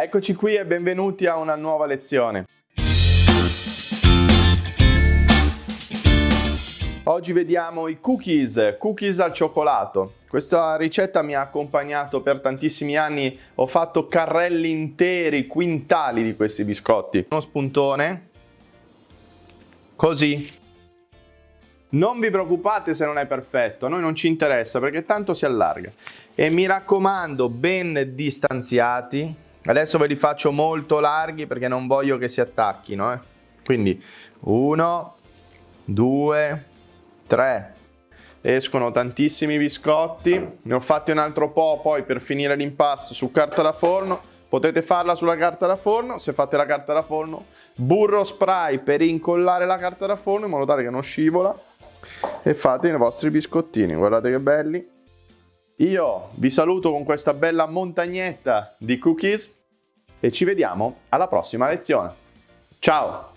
Eccoci qui e benvenuti a una nuova lezione. Oggi vediamo i cookies, cookies al cioccolato. Questa ricetta mi ha accompagnato per tantissimi anni, ho fatto carrelli interi, quintali di questi biscotti. Uno spuntone, così. Non vi preoccupate se non è perfetto, a noi non ci interessa perché tanto si allarga. E mi raccomando, ben distanziati, Adesso ve li faccio molto larghi perché non voglio che si attacchino. Eh. Quindi uno, due, tre. Escono tantissimi biscotti. Ne ho fatti un altro po' poi per finire l'impasto su carta da forno. Potete farla sulla carta da forno, se fate la carta da forno, burro spray per incollare la carta da forno in modo tale che non scivola e fate i vostri biscottini, guardate che belli. Io vi saluto con questa bella montagnetta di cookies e ci vediamo alla prossima lezione. Ciao!